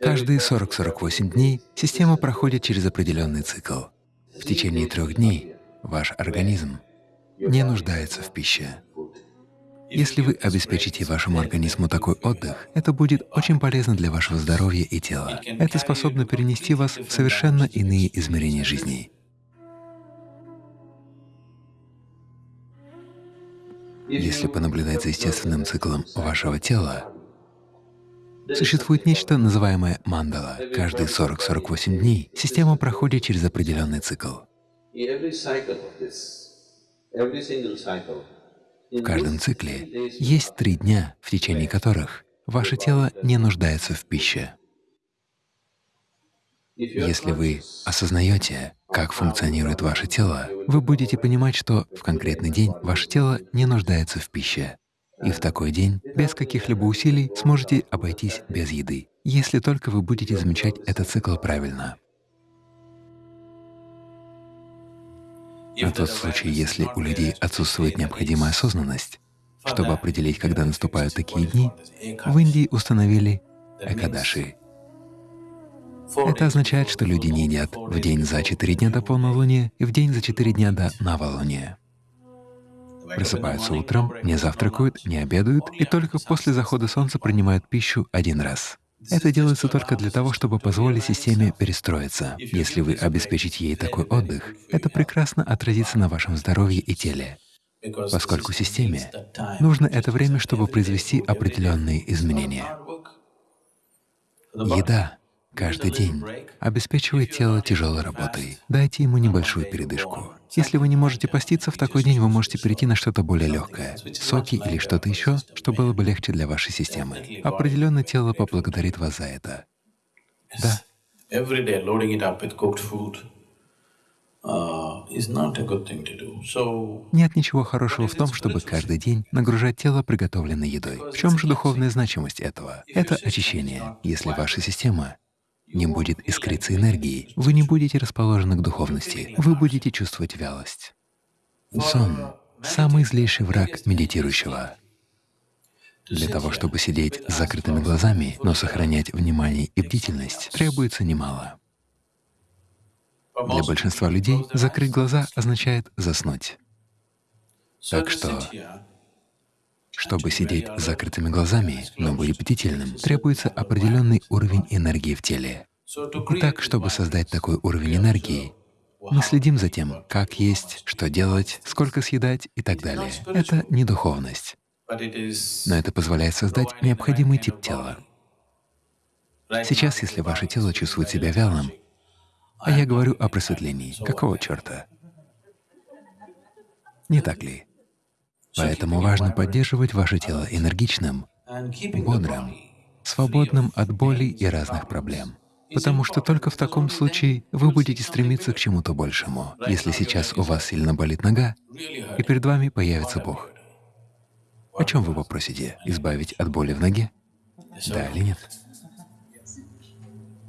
Каждые 40-48 дней система проходит через определенный цикл. В течение трех дней ваш организм не нуждается в пище. Если вы обеспечите вашему организму такой отдых, это будет очень полезно для вашего здоровья и тела. Это способно перенести вас в совершенно иные измерения жизни. Если понаблюдать за естественным циклом вашего тела, существует нечто, называемое мандала. Каждые 40-48 дней система проходит через определенный цикл. В каждом цикле есть три дня, в течение которых ваше тело не нуждается в пище. Если вы осознаете, как функционирует ваше тело, вы будете понимать, что в конкретный день ваше тело не нуждается в пище. И в такой день без каких-либо усилий сможете обойтись без еды, если только вы будете замечать этот цикл правильно. На тот случай, если у людей отсутствует необходимая осознанность, чтобы определить, когда наступают такие дни, в Индии установили экадаши. Это означает, что люди не едят в день за четыре дня до полнолуния и в день за четыре дня до новолуния. Просыпаются утром, не завтракают, не обедают и только после захода солнца принимают пищу один раз. Это делается только для того, чтобы позволить системе перестроиться. Если вы обеспечите ей такой отдых, это прекрасно отразится на вашем здоровье и теле, поскольку системе нужно это время, чтобы произвести определенные изменения. Еда каждый день обеспечивает тело тяжелой работой. Дайте ему небольшую передышку. Если вы не можете поститься, в такой день вы можете перейти на что-то более легкое, соки или что-то еще, что было бы легче для вашей системы. Определенно тело поблагодарит вас за это. Да. Нет ничего хорошего в том, чтобы каждый день нагружать тело приготовленной едой. В чем же духовная значимость этого? Это очищение. Если ваша система не будет искриться энергии, вы не будете расположены к духовности, вы будете чувствовать вялость. Сон — самый злейший враг медитирующего. Для того, чтобы сидеть с закрытыми глазами, но сохранять внимание и бдительность, требуется немало. Для большинства людей закрыть глаза означает заснуть. Так что чтобы сидеть с закрытыми глазами, но быть бдительным, требуется определенный уровень энергии в теле. Итак, чтобы создать такой уровень энергии, мы следим за тем, как есть, что делать, сколько съедать и так далее. Это не духовность, но это позволяет создать необходимый тип тела. Сейчас, если ваше тело чувствует себя вялым, а я говорю о просветлении, какого черта? Не так ли? Поэтому важно поддерживать ваше тело энергичным, бодрым, свободным от боли и разных проблем. Потому что только в таком случае вы будете стремиться к чему-то большему. Если сейчас у вас сильно болит нога, и перед вами появится Бог, о чем вы попросите? Избавить от боли в ноге? Да или нет?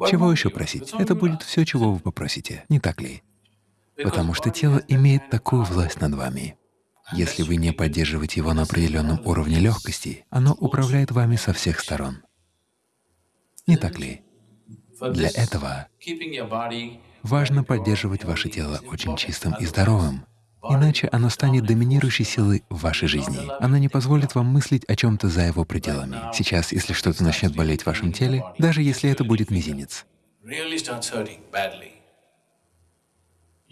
Чего еще просить? Это будет все, чего вы попросите, не так ли? Потому что тело имеет такую власть над вами. Если вы не поддерживаете его на определенном уровне легкости, оно управляет вами со всех сторон. Не так ли? Для этого важно поддерживать ваше тело очень чистым и здоровым, иначе оно станет доминирующей силой в вашей жизни. Оно не позволит вам мыслить о чем-то за его пределами. Сейчас, если что-то начнет болеть в вашем теле, даже если это будет мизинец,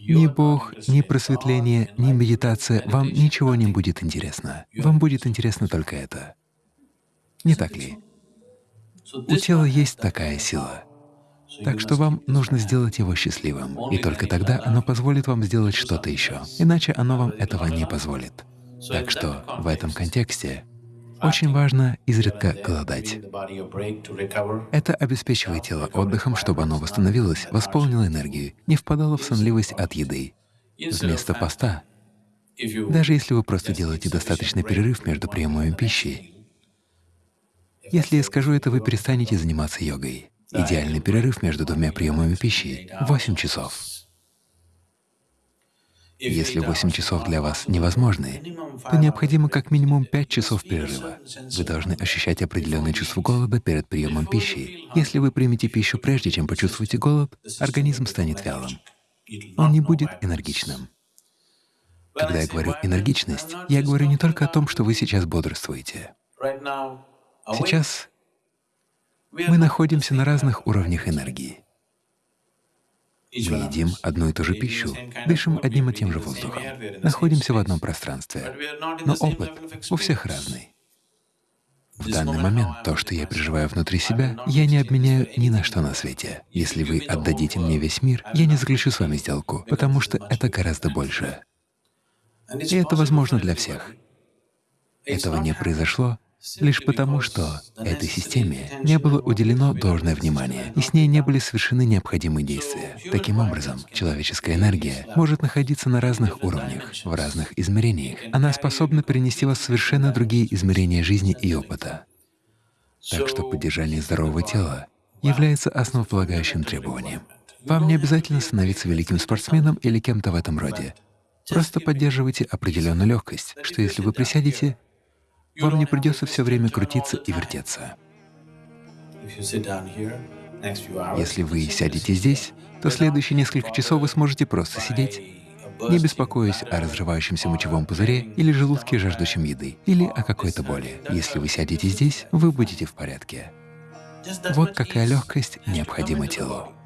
ни Бог, ни просветление, ни медитация, вам ничего не будет интересно. Вам будет интересно только это. Не так ли? У тела есть такая сила. Так что вам нужно сделать его счастливым, и только тогда оно позволит вам сделать что-то еще, иначе оно вам этого не позволит. Так что в этом контексте очень важно изредка голодать. Это обеспечивает тело отдыхом, чтобы оно восстановилось, восполнило энергию, не впадало в сонливость от еды. Вместо поста, даже если вы просто делаете достаточный перерыв между приемами пищи, если я скажу это, вы перестанете заниматься йогой. Идеальный перерыв между двумя приемами пищи — 8 часов. Если 8 часов для вас невозможны, то необходимо как минимум 5 часов перерыва. Вы должны ощущать определенное чувство голода перед приемом пищи. Если вы примете пищу прежде, чем почувствуете голод, организм станет вялым. Он не будет энергичным. Когда я говорю «энергичность», я говорю не только о том, что вы сейчас бодрствуете. Сейчас мы находимся на разных уровнях энергии. Мы едим одну и ту же пищу, дышим одним и тем же воздухом, находимся в одном пространстве, но опыт у всех разный. В данный момент то, что я переживаю внутри себя, я не обменяю ни на что на свете. Если вы отдадите мне весь мир, я не заключу с вами сделку, потому что это гораздо больше. И это возможно для всех. Этого не произошло лишь потому, что этой системе не было уделено должное внимание, и с ней не были совершены необходимые действия. Таким образом, человеческая энергия может находиться на разных уровнях, в разных измерениях. Она способна перенести вас в совершенно другие измерения жизни и опыта. Так что поддержание здорового тела является основополагающим требованием. Вам не обязательно становиться великим спортсменом или кем-то в этом роде. Просто поддерживайте определенную легкость, что если вы присядете, вам не придется все время крутиться и вертеться. Если вы сядете здесь, то следующие несколько часов вы сможете просто сидеть, не беспокоясь о разрывающемся мочевом пузыре или желудке, жаждущем еды, или о какой-то боли. Если вы сядете здесь, вы будете в порядке. Вот какая легкость необходима телу.